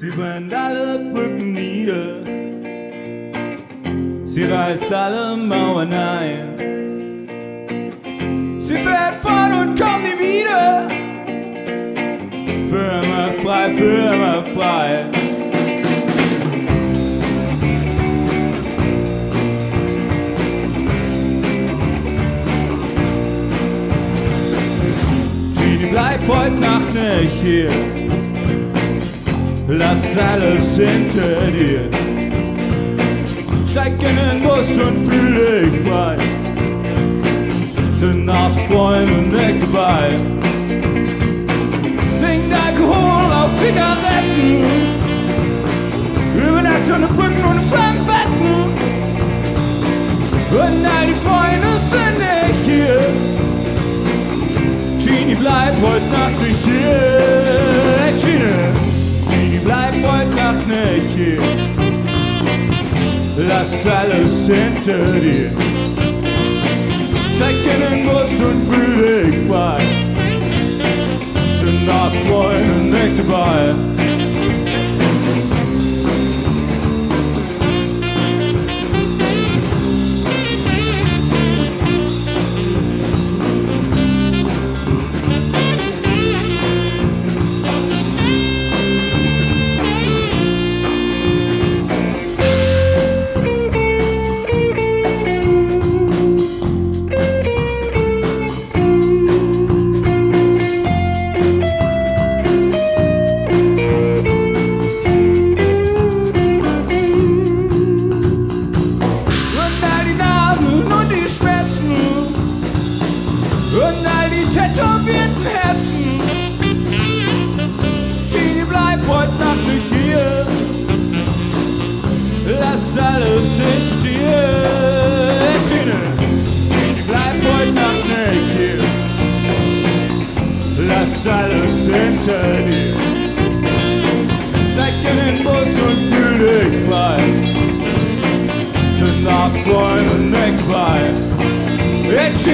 Sie brennt alle Brücken nieder. Sie reißt alle Mauern ein. Sie fährt fort und kommt nie wieder. Für immer frei, für immer frei. Genie, bleib heute Nacht nicht hier. la salle s'interdit. Steigenden Bus und fühle ich frei, sind Nachtfreunde nicht dabei. la salle s'interdit. Chacun un mot son fruit. Arm, Freund und Eckball. Jetzt